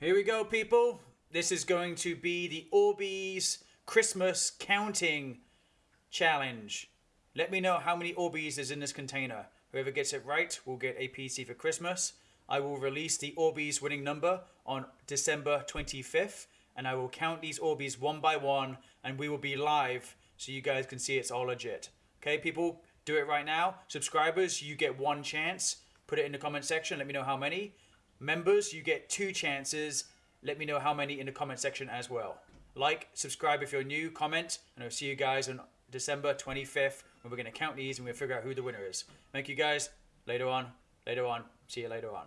Here we go, people. This is going to be the Orbeez Christmas counting challenge. Let me know how many Orbeez is in this container. Whoever gets it right will get a PC for Christmas. I will release the Orbeez winning number on December 25th, and I will count these Orbeez one by one, and we will be live so you guys can see it's all legit. Okay, people, do it right now. Subscribers, you get one chance. Put it in the comment section. Let me know how many. Members, you get two chances. Let me know how many in the comment section as well. Like, subscribe if you're new, comment, and I'll see you guys on December 25th when we're going to count these and we'll figure out who the winner is. Thank you guys. Later on. Later on. See you later on.